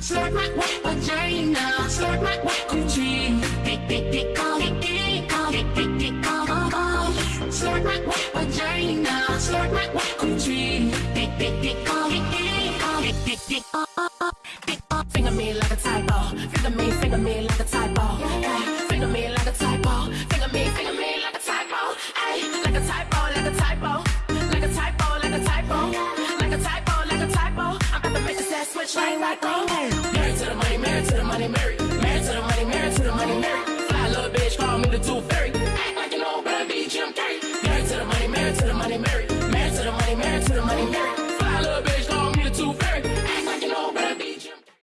Slurp my wet vagina. Slurp my wet coochie. Dick, dick, dick, oh, dick, dick, oh, dick, dick, dick, oh, oh, oh. Slurp my wet vagina. Slurp my wet coochie. Dick, dick, dick, oh, dick, dick, oh, dick, dick, dick, oh, oh, oh. Dick, oh. Finger me like a typo. Finger me, finger me like a typo. Hey, finger me like a typo. Finger me, finger me like a typo. Hey, like a typo, like a typo. Like switch like like oh. Married to the money, married to the money, married. Married to the money, married to the money, married. Fly little bitch, call me the tooth fairy.